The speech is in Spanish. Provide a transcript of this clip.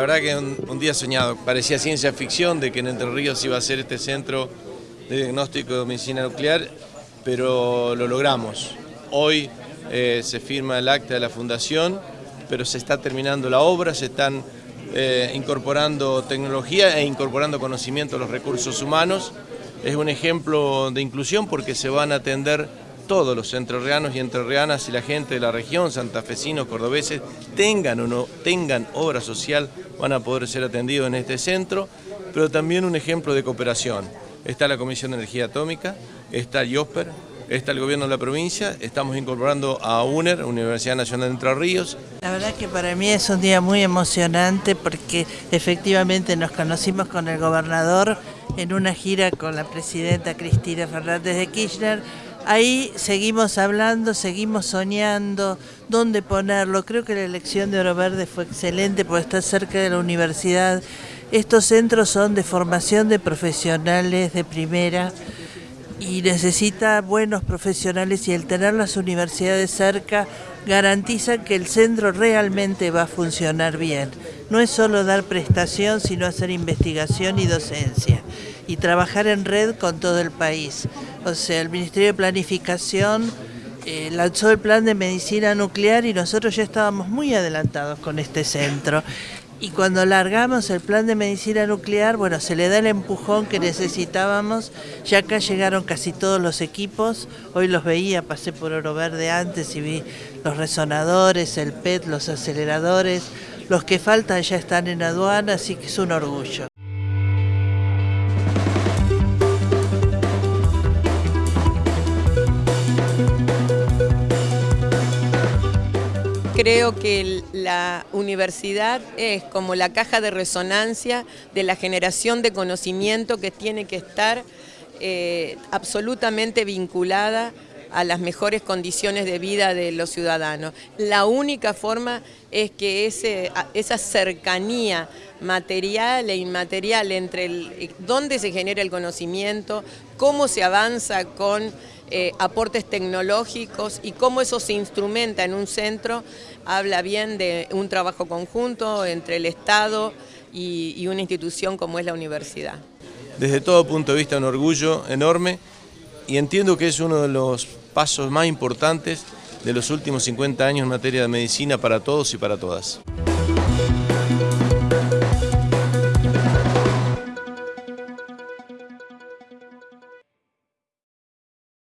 verdad que un, un, día soñado. Parecía ciencia ficción de que en Entre Ríos iba a ser este centro de diagnóstico de medicina nuclear, pero lo logramos. Hoy eh, se firma el acta de la fundación, pero se está terminando la obra, se están eh, incorporando tecnología e incorporando conocimiento a los recursos humanos. Es un ejemplo de inclusión porque se van a atender todos los entrerrianos y entrerrianas y la gente de la región, santafesinos, cordobeses, tengan o no tengan obra social, van a poder ser atendidos en este centro, pero también un ejemplo de cooperación. Está la Comisión de Energía Atómica, está el IOSPER, está el gobierno de la provincia, estamos incorporando a UNER, Universidad Nacional de Entre Ríos. La verdad que para mí es un día muy emocionante porque efectivamente nos conocimos con el gobernador en una gira con la presidenta Cristina Fernández de Kirchner. Ahí seguimos hablando, seguimos soñando, dónde ponerlo. Creo que la elección de Oro Verde fue excelente porque está cerca de la universidad. Estos centros son de formación de profesionales de primera y necesita buenos profesionales y el tener las universidades cerca garantiza que el centro realmente va a funcionar bien. No es solo dar prestación, sino hacer investigación y docencia y trabajar en red con todo el país. O sea, el Ministerio de Planificación eh, lanzó el plan de medicina nuclear y nosotros ya estábamos muy adelantados con este centro. Y cuando largamos el plan de medicina nuclear, bueno, se le da el empujón que necesitábamos. Ya acá llegaron casi todos los equipos. Hoy los veía, pasé por Oro Verde antes y vi los resonadores, el PET, los aceleradores. Los que faltan ya están en aduana, así que es un orgullo. Creo que la universidad es como la caja de resonancia de la generación de conocimiento que tiene que estar eh, absolutamente vinculada a las mejores condiciones de vida de los ciudadanos. La única forma es que ese, esa cercanía material e inmaterial entre el, dónde se genera el conocimiento, cómo se avanza con eh, aportes tecnológicos y cómo eso se instrumenta en un centro, habla bien de un trabajo conjunto entre el Estado y una institución como es la universidad. Desde todo punto de vista un orgullo enorme y entiendo que es uno de los pasos más importantes de los últimos 50 años en materia de medicina para todos y para todas.